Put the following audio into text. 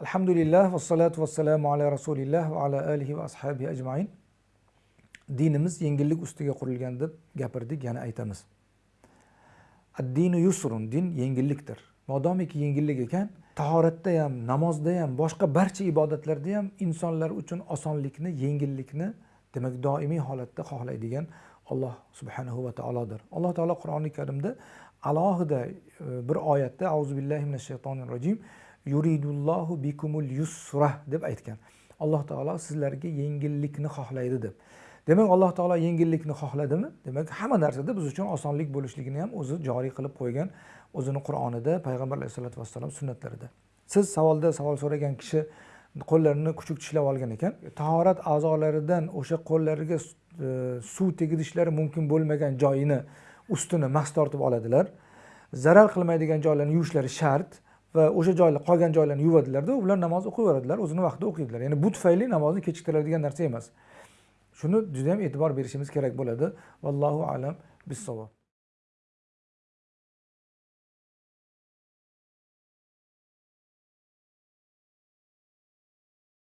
alhamdulillah vassalatu vassalamu ala rasulilloh va ala alihi va ashabi ajmain dinimiz yengillik ustiga qurilgan deb gapirdik yana aytamiz. Addinu yusrun din yengillikdir. Modomiki yengillik ekan tahoratda ham namozda ham boshqa barcha ibodatlarda ham insonlar uchun osonlikni yengillikni demak doimiy holatda xohlaydigan alloh subhanahu va taolodir. Alloh taolo qur'oni karimda alohida e, bir oyatda auzu billahi minash shaytonir rojim yuridullohu bikumul yusra deb aytgan. Alloh taolo sizlarga yengillikni xohlaydi deb. Demak alloh taolo yengillikni xohladimi? Demak hamma narsada biz uchun osonlik bo'lishligini ham o'zi joriy qilib qo'ygan o'zini qur'onida payg'ambar alayhisalotu vassalom sunnatlarida. Siz savolda savol so'ragan kishi qo'llarini kuchuk tishlab olgan ekan. Tahorat a'zolaridan o'sha qo'llariga e, suv tegirishlari mumkin bo'lmagan joyini ustini mahs tortib oladilar. Zarar qilmaydigan joylarni yuvishlari shart. Va o'sha joylar qolgan joylarni yuvadilarda ular namoz o'qiyveradilar o'zini vaqtida o'qiydilar. Ya'ni bu tufayli namozni kechiktiradigan narsa emas. Shuni juda yam e'tibor berishimiz kerak bo'ladi. Vallohu alam. Bissavob